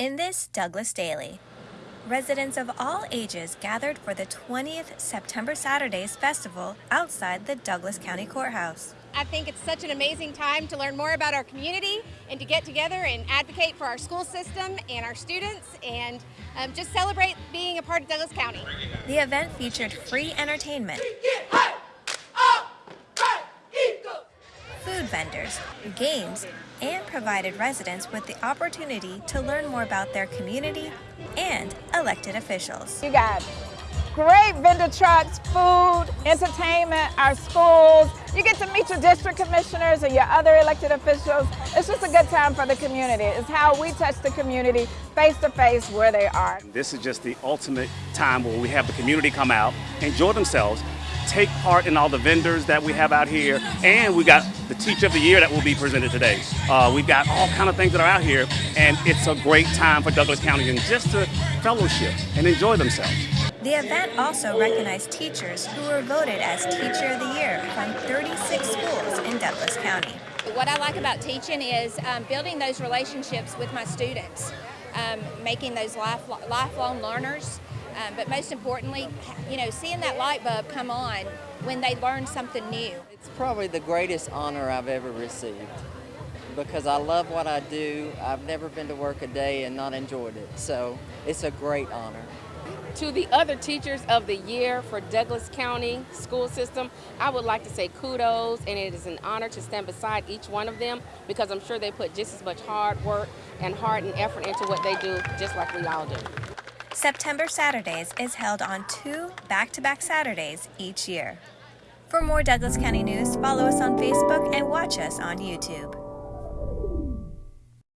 In this Douglas Daily, residents of all ages gathered for the 20th September Saturdays Festival outside the Douglas County Courthouse. I think it's such an amazing time to learn more about our community and to get together and advocate for our school system and our students and um, just celebrate being a part of Douglas County. The event featured free entertainment, food vendors, games, and provided residents with the opportunity to learn more about their community and elected officials. You got great vendor trucks, food, entertainment, our schools. You get to meet your district commissioners and your other elected officials. It's just a good time for the community. It's how we touch the community face to face where they are. This is just the ultimate time where we have the community come out, enjoy themselves, take part in all the vendors that we have out here, and we got the Teacher of the Year that will be presented today. Uh, we've got all kind of things that are out here, and it's a great time for Douglas County and just to fellowship and enjoy themselves. The event also recognized teachers who were voted as Teacher of the Year from 36 schools in Douglas County. What I like about teaching is um, building those relationships with my students, um, making those life, lifelong learners. Um, but most importantly, you know, seeing that light bulb come on when they learn something new. It's probably the greatest honor I've ever received because I love what I do. I've never been to work a day and not enjoyed it. So it's a great honor. To the other teachers of the year for Douglas County school system, I would like to say kudos and it is an honor to stand beside each one of them because I'm sure they put just as much hard work and heart and effort into what they do just like we all do. September Saturdays is held on two back-to-back Saturdays each year. For more Douglas County news, follow us on Facebook and watch us on YouTube.